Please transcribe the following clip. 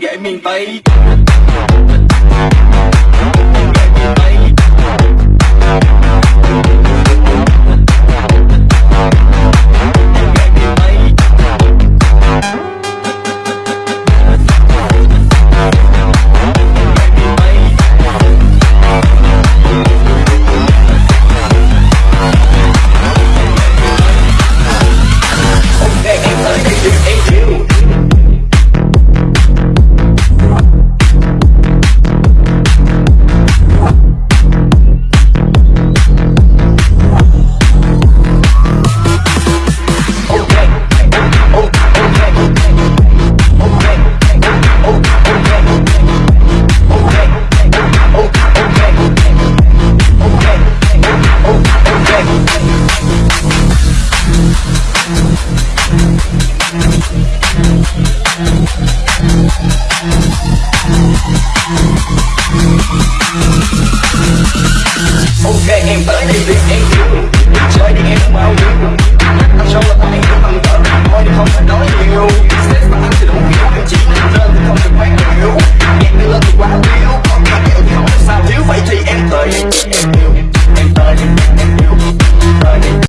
công miền Tây công miền Tây. Okay, ain't but they ain't